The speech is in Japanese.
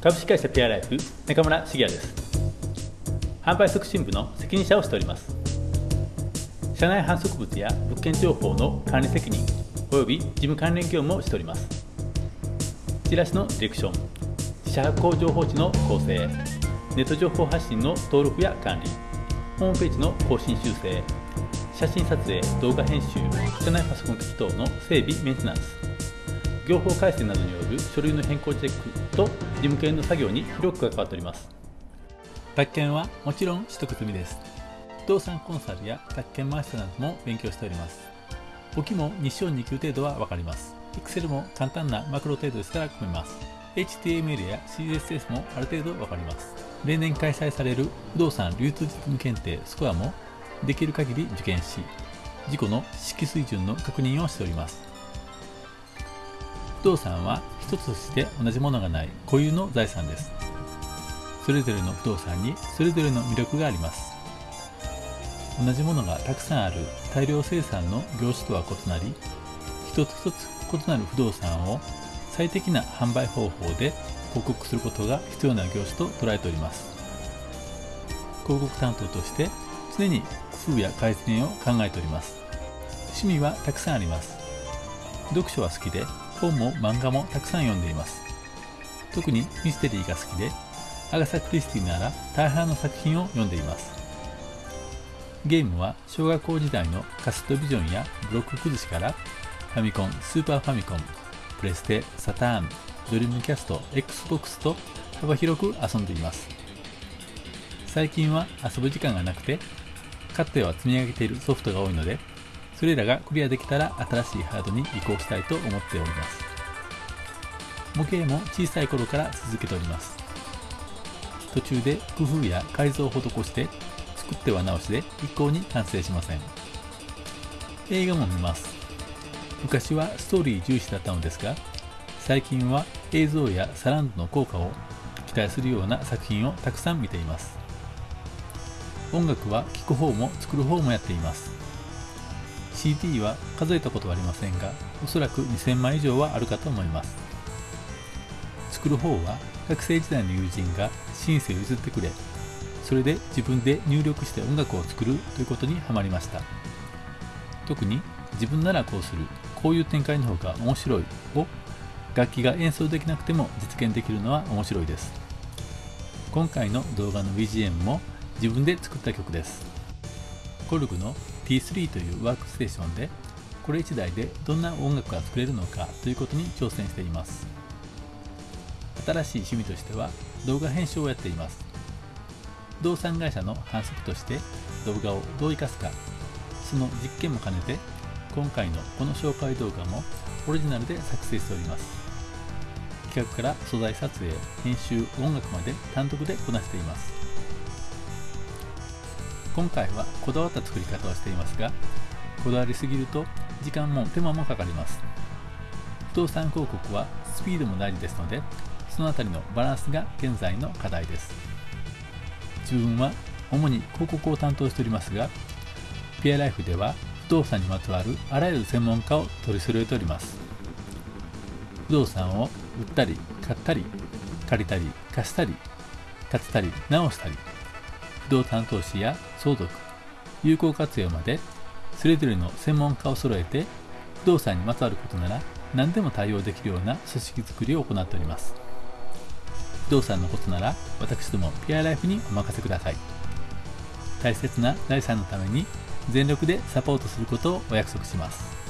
株式会社ピアライフ中村茂也です。販売促進部の責任者をしております。社内販促物や物件情報の管理責任及び事務関連業務をしております。チラシのディレクション自社発行情報誌の構成ネット情報発信の登録や管理ホームページの更新修正写真撮影動画編集社内パソコン機器等の整備メンテナンス。業法改正などによる書類の変更チェックと事務系の作業に広く関わっております。宅建はもちろん取得済みです。不動産コンサルや宅建マスターなども勉強しております。簿記も2章2級程度は分かります。Excel も簡単なマクロ程度でしたら組めます。HTML や CSS もある程度分かります。例年開催される不動産流通実務検定スコアもできる限り受験し自己の識水準の確認をしております。不動産は一つとして同じものがない固有の財産です。それぞれの不動産にそれぞれの魅力があります。同じものがたくさんある大量生産の業種とは異なり一つ一つ異なる不動産を最適な販売方法で広告することが必要な業種と捉えております。広告担当として常に工夫や改善を考えております。趣味はたくさんあります。読書は好きで本も漫画もたくさん読んでいます。特にミステリーが好きでアガサ・クリスティなら大半の作品を読んでいます。ゲームは小学校時代のカストビジョンやブロック崩しからファミコン、スーパーファミコン、プレステ、サターン、ドリームキャスト、Xbox と幅広く遊んでいます。最近は遊ぶ時間がなくてかつては積み上げているソフトが多いのでそれらがクリアできたら新しいハードに移行したいと思っております。模型も小さい頃から続けております。途中で工夫や改造を施して作っては直しで一向に完成しません。映画も見ます。昔はストーリー重視だったのですが最近は映像やサランドの効果を期待するような作品をたくさん見ています。音楽は聴く方も作る方もやっています。CD は数えたことはありませんがおそらく2000枚以上はあるかと思います。作る方は学生時代の友人がシンセを譲ってくれそれで自分で入力して音楽を作るということにはまりました。特に自分ならこうするこういう展開の方が面白いを楽器が演奏できなくても実現できるのは面白いです。今回の動画の BGM も自分で作った曲です。コルグの T3 というワークステーションでこれ1台でどんな音楽が作れるのかということに挑戦しています。新しい趣味としては動画編集をやっています。不動産会社の反則として動画をどう生かすかその実験も兼ねて今回のこの紹介動画もオリジナルで作成しております。企画から素材撮影編集音楽まで単独でこなしています。今回はこだわった作り方をしていますがこだわりすぎると時間も手間もかかります。不動産広告はスピードも大事ですのでそのあたりのバランスが現在の課題です。自分は主に広告を担当しておりますがピアライフでは不動産にまつわるあらゆる専門家を取り揃えております。不動産を売ったり買ったり借りたり貸したり建てたり直したり不動産投資や相続有効活用までそれぞれの専門家を揃えて不動産にまつわることなら何でも対応できるような組織づくりを行っております。不動産のことなら私どもピアライフにお任せください。大切な財産のために全力でサポートすることをお約束します。